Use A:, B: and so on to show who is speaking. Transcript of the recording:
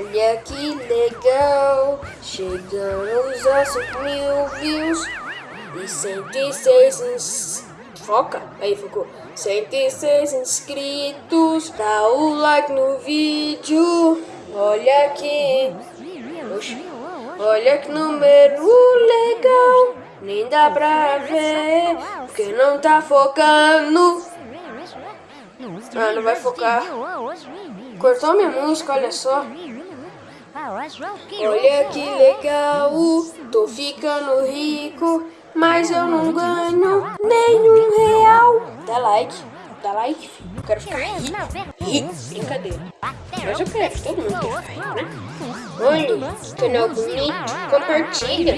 A: Olha que legal, chegamos a 5 mil views e 106 ins... Foca? Aí ficou 106 inscritos, dá o like no vídeo, olha aqui, Oxi. olha que número legal, nem dá pra ver, porque não tá focando. Ah, não vai focar. Cortou minha música, olha só. Olha que legal, tô ficando rico, mas eu não ganho nenhum real. Dá like, dá like, filho. Eu quero ficar rico. Rico, brincadeira. Mas eu quero, todo mundo quer ficar rico, né? Olha, canal bonito, compartilha.